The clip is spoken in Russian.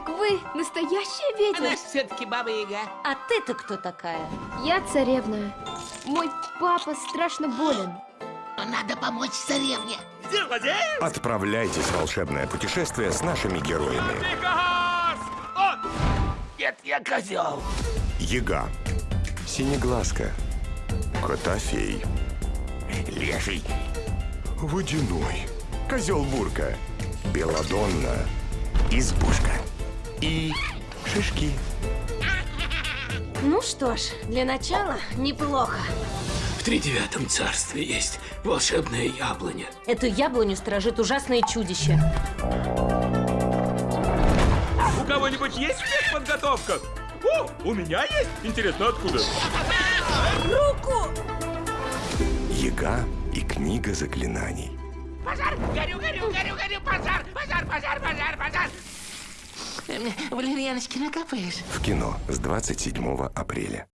Так вы настоящая ведьма? Она все-таки баба-яга. А ты-то кто такая? Я царевна. Мой папа страшно болен. Надо помочь царевне. Отправляйтесь в волшебное путешествие с нашими героями. Нет, я козел. Яга, Синеглазка, Котофей, Леший. Водяной, Козел Бурка, Беладонна, Избушка и Шишки. Ну что ж, для начала неплохо. В тридевятом царстве есть волшебная яблоня. Эту яблоню сторожит ужасное чудище. У кого-нибудь есть спецподготовка? О, у меня есть. Интересно, откуда? Яга и книга заклинаний. Пожар! Горю, горю, горю, горю! Пожар! Пожар, пожар, пожар, пожар! Валерьяночки накапаешь? В кино с 27 апреля.